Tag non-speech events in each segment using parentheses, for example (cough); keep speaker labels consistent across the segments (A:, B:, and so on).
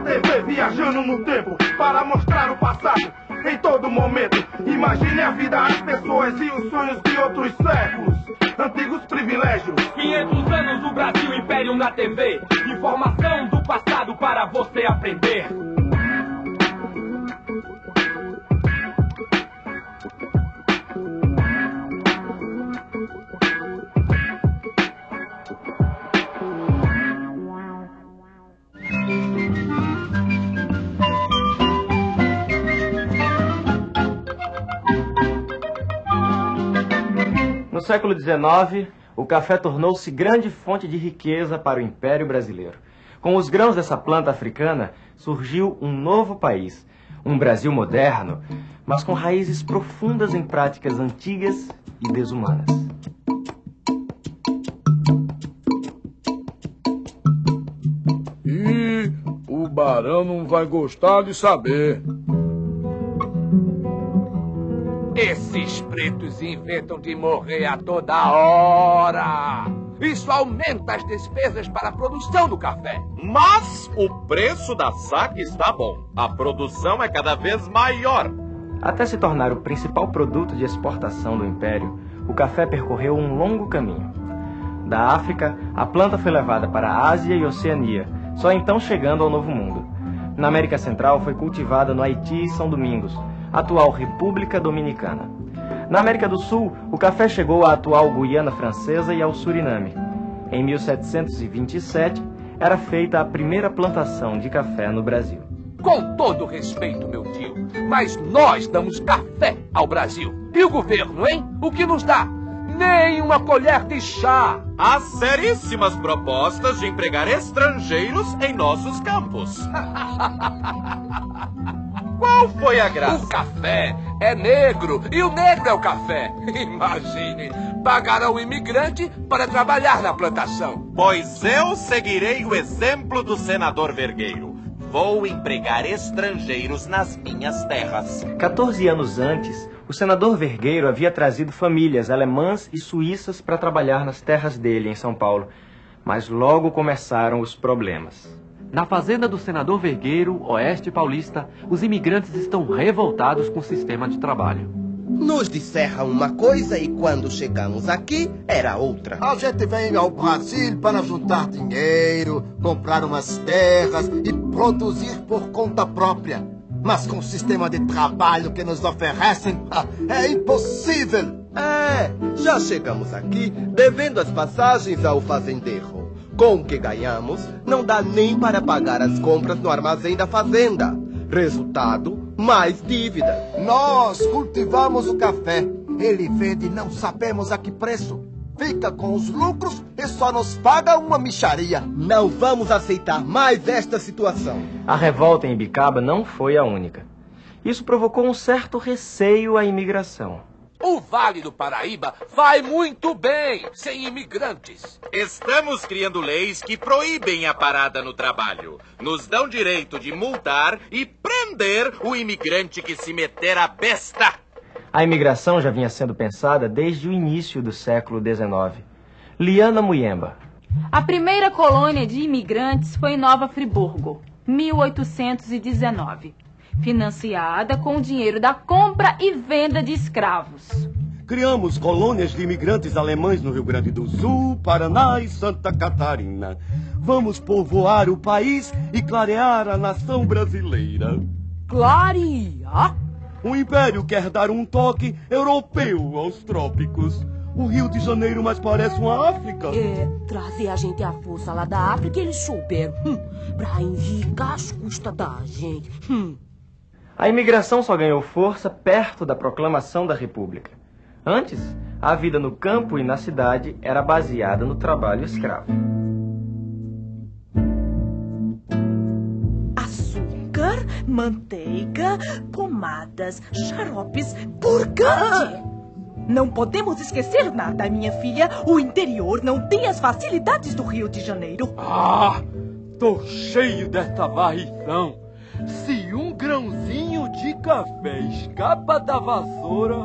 A: TV viajando no tempo para mostrar o passado em todo momento. Imagine a vida, as pessoas e os sonhos de outros séculos. Antigos privilégios.
B: 500 anos do Brasil Império na TV. Informação do passado para você aprender.
C: Século XIX, o café tornou-se grande fonte de riqueza para o Império Brasileiro. Com os grãos dessa planta africana, surgiu um novo país, um Brasil moderno, mas com raízes profundas em práticas antigas e desumanas.
D: E o barão não vai gostar de saber.
E: Esses pretos inventam de morrer a toda hora. Isso aumenta as despesas para a produção do café.
F: Mas o preço da saca está bom. A produção é cada vez maior.
C: Até se tornar o principal produto de exportação do Império, o café percorreu um longo caminho. Da África, a planta foi levada para a Ásia e Oceania, só então chegando ao Novo Mundo. Na América Central foi cultivada no Haiti e São Domingos, atual República Dominicana. Na América do Sul, o café chegou à atual Guiana Francesa e ao Suriname. Em 1727, era feita a primeira plantação de café no Brasil.
E: Com todo respeito, meu tio, mas nós damos café ao Brasil. E o governo, hein? O que nos dá? Nem uma colher de chá.
F: Há seríssimas propostas de empregar estrangeiros em nossos campos. (laughs) Qual foi a graça?
E: O café é negro e o negro é o café. (laughs) Imagine, pagarão o imigrante para trabalhar na plantação.
F: Pois eu seguirei o exemplo do senador Vergueiro. Vou empregar estrangeiros nas minhas terras.
C: 14 anos antes, o senador Vergueiro havia trazido famílias alemãs e suíças para trabalhar nas terras dele em São Paulo. Mas logo começaram os problemas.
G: Na fazenda do senador Vergueiro, oeste paulista, os imigrantes estão revoltados com o sistema de trabalho.
H: Nos disseram uma coisa e quando chegamos aqui era outra.
I: A gente vem ao Brasil para juntar dinheiro, comprar umas terras e produzir por conta própria. Mas com o sistema de trabalho que nos oferecem, é impossível.
H: É, já chegamos aqui devendo as passagens ao fazendeiro. Com o que ganhamos, não dá nem para pagar as compras no armazém da fazenda. Resultado, mais dívida.
I: Nós cultivamos o café. Ele vende não sabemos a que preço. Fica com os lucros e só nos paga uma micharia.
H: Não vamos aceitar mais esta situação.
C: A revolta em Ibicaba não foi a única. Isso provocou um certo receio à imigração.
E: O Vale do Paraíba vai muito bem sem imigrantes.
F: Estamos criando leis que proíbem a parada no trabalho. Nos dão direito de multar e prender o imigrante que se meter a besta.
C: A imigração já vinha sendo pensada desde o início do século XIX. Liana Muyemba.
J: A primeira colônia de imigrantes foi em Nova Friburgo, 1819 financiada com o dinheiro da compra e venda de escravos.
K: Criamos colônias de imigrantes alemães no Rio Grande do Sul, Paraná e Santa Catarina. Vamos povoar o país e clarear a nação brasileira.
L: Clarear?
K: O Império quer dar um toque europeu aos trópicos. O Rio de Janeiro mais parece uma África.
L: É, trazer a gente à força lá da África, eles souberam. Hum, pra enricar as custas da gente. Hum.
C: A imigração só ganhou força perto da proclamação da República. Antes, a vida no campo e na cidade era baseada no trabalho escravo.
L: Açúcar, manteiga, pomadas, xaropes, purgante. Não podemos esquecer nada, minha filha. O interior não tem as facilidades do Rio de Janeiro.
D: Ah, tô cheio dessa varrição. Se café escapa da vassoura,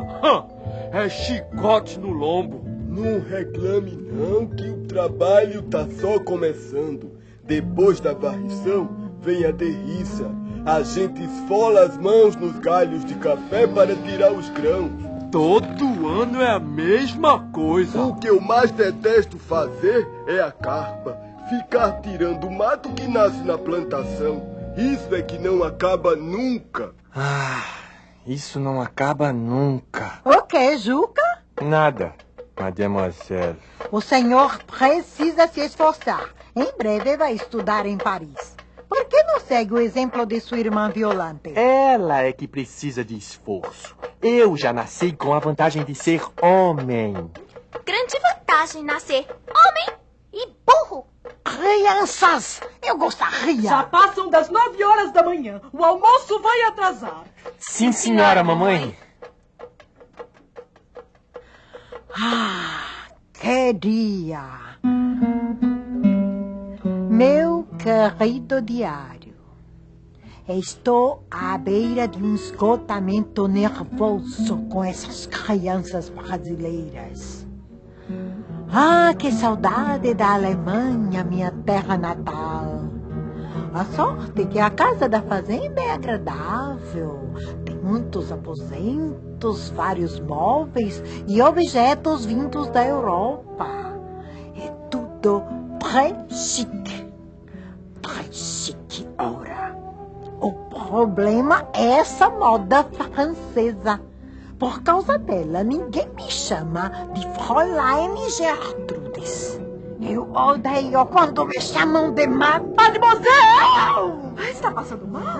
D: é chicote no lombo.
K: Não reclame não que o trabalho tá só começando. Depois da varrição, vem a derriça. A gente esfola as mãos nos galhos de café para tirar os grãos.
D: Todo ano é a mesma coisa.
K: O que eu mais detesto fazer é a carpa. Ficar tirando o mato que nasce na plantação. Isso é que não acaba nunca.
C: Ah, isso não acaba nunca.
M: O que, Juca?
C: Nada, mademoiselle.
M: O senhor precisa se esforçar. Em breve vai estudar em Paris. Por que não segue o exemplo de sua irmã Violante?
C: Ela é que precisa de esforço. Eu já nasci com a vantagem de ser homem.
N: Grande vantagem nascer homem e burro.
M: Crianças, eu gostaria.
L: Já passam das nove horas da manhã. O almoço vai atrasar.
C: Sim, senhora, mamãe.
M: Ah, que dia! Meu querido diário, estou à beira de um esgotamento nervoso com essas crianças brasileiras. Ah, que saudade da Alemanha, minha terra natal. A sorte que a casa da fazenda é agradável. Tem muitos aposentos, vários móveis e objetos vindos da Europa. É tudo très chique. Très chique, ora. O problema é essa moda francesa. Por causa dela, ninguém me chama de Fräulein Gertrudes. Eu odeio quando me chamam de Mademoiselle!
L: Ah, Está passando mal?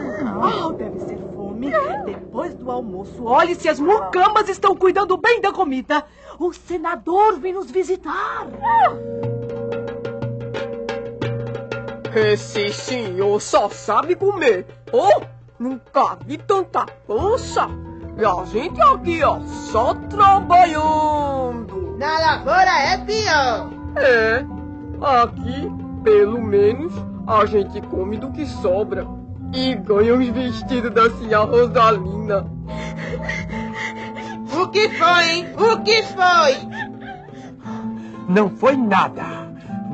L: Oh, deve ser fome. Depois do almoço, olhe se as mucambas estão cuidando bem da comida. O senador vem nos visitar.
O: Esse senhor só sabe comer. Oh, nunca vi tanta pança. E a gente aqui, ó, só trabalhando.
P: Na lavoura é pior.
O: É, aqui, pelo menos, a gente come do que sobra. E ganha os vestidos da senhora Rosalina.
P: O que foi, hein? O que foi?
E: Não foi nada.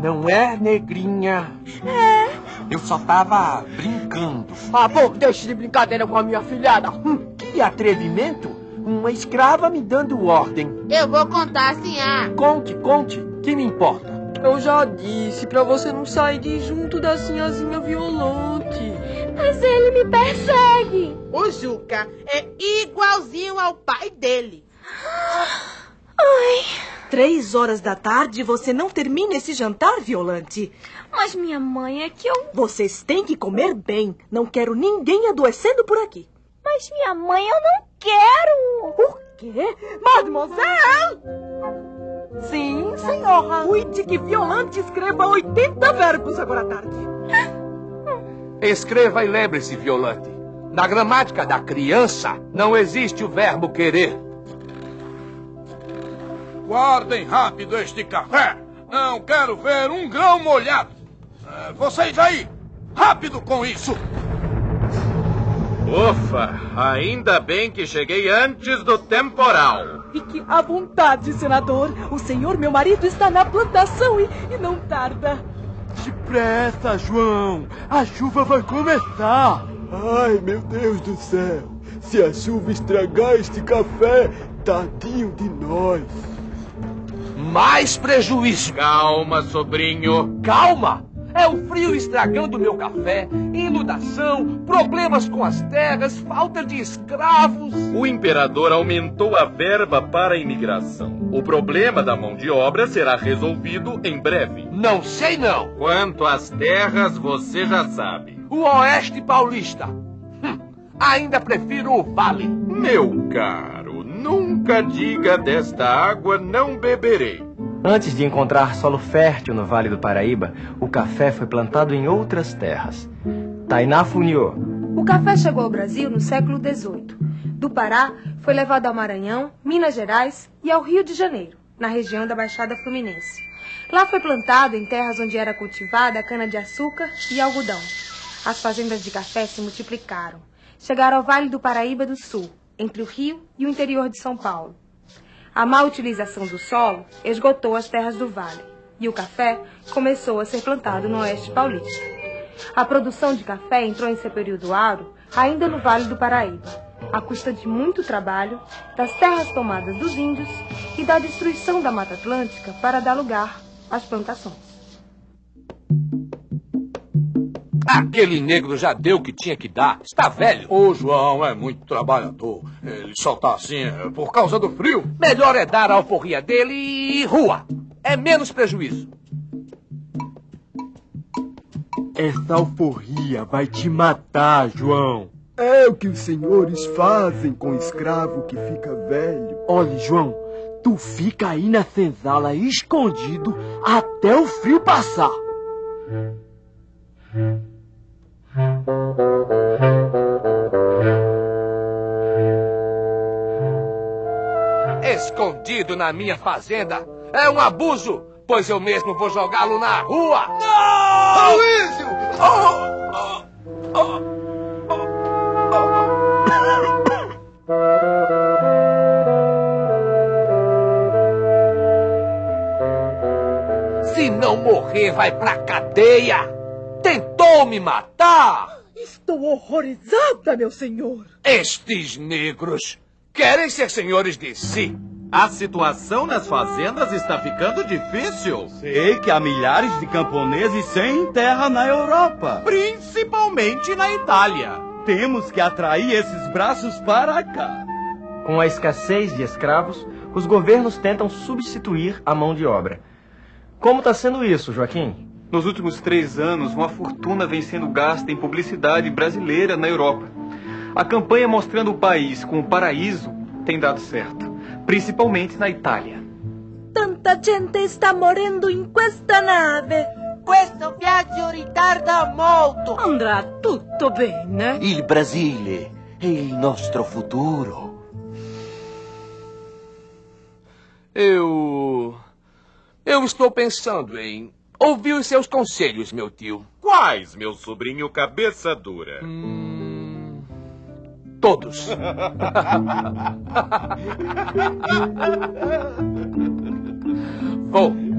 E: Não é, negrinha?
O: É.
E: Eu só tava brincando.
O: Ah, bom, deixe de brincadeira com a minha filhada. Hum.
E: Que atrevimento! Uma escrava me dando ordem.
P: Eu vou contar ah.
E: Conte, conte, que me importa.
O: Eu já disse pra você não sair de junto da sinhazinha Violante.
N: Mas ele me persegue.
P: O Juca é igualzinho ao pai dele. (gasps)
L: Ai. Três horas da tarde você não termina esse jantar, Violante.
N: Mas minha mãe é que eu.
L: Vocês têm que comer bem. Não quero ninguém adoecendo por aqui.
N: Mas minha mãe eu não quero.
L: O quê? Mademoiselle!
M: Sim, senhora.
L: Cuide que Violante escreva 80 verbos agora à tarde.
E: Escreva e lembre-se, Violante. Na gramática da criança não existe o verbo querer.
A: Guardem rápido este café. Não quero ver um grão molhado. É, vocês aí, rápido com isso.
F: Ufa, ainda bem que cheguei antes do temporal.
L: Fique à vontade, senador. O senhor, meu marido, está na plantação e, e não tarda.
D: Depressa, João. A chuva vai começar.
K: Ai, meu Deus do céu. Se a chuva estragar este café, tadinho de nós.
E: Mais prejuízo.
F: Calma, sobrinho.
E: Calma! É o frio estragando meu café, inundação, problemas com as terras, falta de escravos.
F: O imperador aumentou a verba para a imigração. O problema da mão de obra será resolvido em breve.
E: Não sei não.
F: Quanto às terras, você já sabe.
E: O Oeste Paulista. Hum, ainda prefiro o Vale.
F: Meu caro, nunca diga desta água não beberei.
C: Antes de encontrar solo fértil no Vale do Paraíba, o café foi plantado em outras terras. Tainá Funiô.
Q: O café chegou ao Brasil no século XVIII. Do Pará, foi levado ao Maranhão, Minas Gerais e ao Rio de Janeiro, na região da Baixada Fluminense. Lá foi plantado em terras onde era cultivada cana-de-açúcar e algodão. As fazendas de café se multiplicaram. Chegaram ao Vale do Paraíba do Sul, entre o Rio e o interior de São Paulo. A má utilização do solo esgotou as terras do vale e o café começou a ser plantado no oeste paulista. A produção de café entrou em seu período áureo ainda no Vale do Paraíba, à custa de muito trabalho, das terras tomadas dos índios e da destruição da Mata Atlântica para dar lugar às plantações.
E: Aquele negro já deu o que tinha que dar. Está velho.
D: O João é muito trabalhador. Ele só tá assim é, por causa do frio.
E: Melhor é dar a alforria dele e rua. É menos prejuízo.
R: Essa alforria vai te matar, João.
S: É o que os senhores fazem com escravo que fica velho.
R: Olha, João, tu fica aí na senzala escondido até o frio passar.
E: Escondido na minha fazenda é um abuso, pois eu mesmo vou jogá-lo na rua.
I: Não! Aloysio!
E: Oh, oh, oh. (coughs) Se não morrer, vai pra cadeia! Tentou me matar!
L: Estou horrorizada, meu senhor!
E: Estes negros querem ser senhores de si.
F: A situação nas fazendas está ficando difícil.
K: Sei que há milhares de camponeses sem terra na Europa.
F: Principalmente na Itália.
K: Temos que atrair esses braços para cá.
C: Com a escassez de escravos, os governos tentam substituir a mão de obra. Como está sendo isso, Joaquim?
T: Nos últimos três anos, uma fortuna vem sendo gasta em publicidade brasileira na Europa. A campanha mostrando o país como paraíso tem dado certo, principalmente na Itália.
L: Tanta gente está morrendo in questa nave.
P: Questo viaggio ritarda molto.
L: Andrà tutto bene.
R: Il Brasile è il nostro futuro.
E: Eu. Eu estou pensando em ouvir os seus conselhos, meu tio.
F: Quais, meu sobrinho cabeça dura?
E: Hum, todos. (laughs) Vou.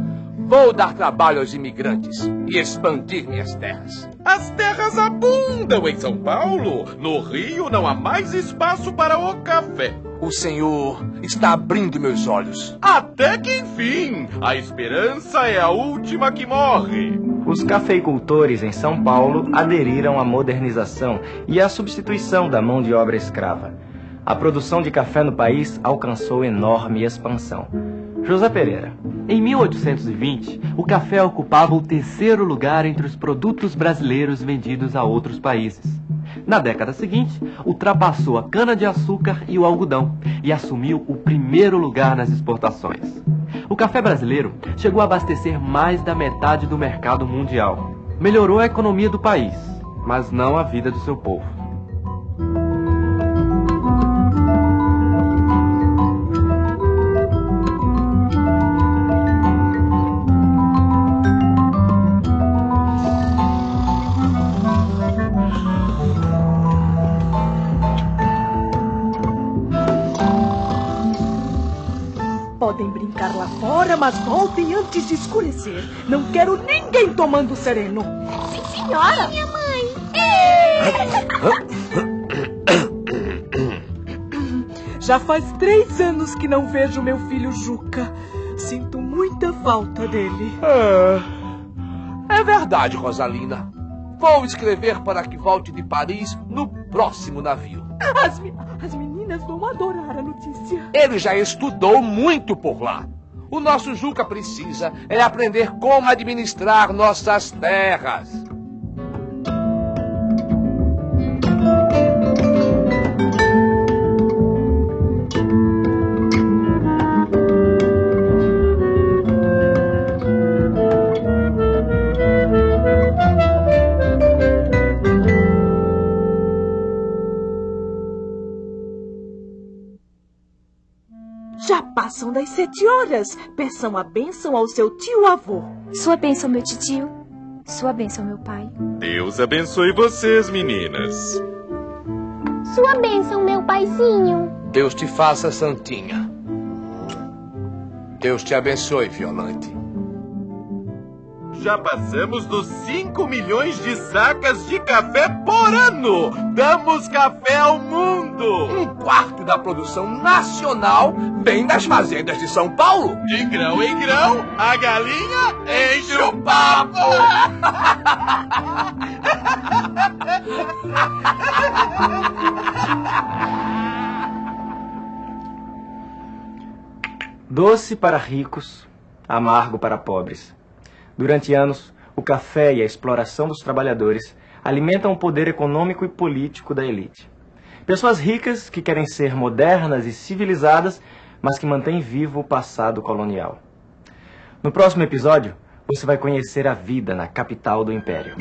E: Vou dar trabalho aos imigrantes e expandir minhas terras.
F: As terras abundam em São Paulo. No Rio não há mais espaço para o café.
E: O senhor está abrindo meus olhos.
F: Até que enfim, a esperança é a última que morre.
C: Os cafeicultores em São Paulo aderiram à modernização e à substituição da mão de obra escrava. A produção de café no país alcançou enorme expansão. José Pereira.
G: Em 1820, o café ocupava o terceiro lugar entre os produtos brasileiros vendidos a outros países. Na década seguinte, ultrapassou a cana-de-açúcar e o algodão e assumiu o primeiro lugar nas exportações. O café brasileiro chegou a abastecer mais da metade do mercado mundial. Melhorou a economia do país, mas não a vida do seu povo.
L: Fora, mas voltem antes de escurecer. Não quero ninguém tomando sereno.
N: Sim, senhora. Minha mãe.
L: Já faz três anos que não vejo meu filho Juca. Sinto muita falta dele.
E: É verdade, Rosalina. Vou escrever para que volte de Paris no próximo navio.
L: As, as meninas vão adorar a notícia.
E: Ele já estudou muito por lá. O nosso Juca precisa é aprender como administrar nossas terras.
L: Já passam das sete horas. Peçam a bênção ao seu tio-avô.
N: Sua bênção, meu titio. Sua bênção, meu pai.
F: Deus abençoe vocês, meninas.
N: Sua bênção, meu paizinho.
E: Deus te faça santinha. Deus te abençoe, Violante.
F: Já passamos dos 5 milhões de sacas de café por ano. Damos café ao mundo.
E: Um quarto da produção nacional vem das fazendas de São Paulo.
F: De grão em grão, a galinha enche o papo. (laughs)
C: Doce para ricos, amargo para pobres. Durante anos, o café e a exploração dos trabalhadores alimentam o poder econômico e político da elite. Pessoas ricas que querem ser modernas e civilizadas, mas que mantêm vivo o passado colonial. No próximo episódio, você vai conhecer a vida na capital do império.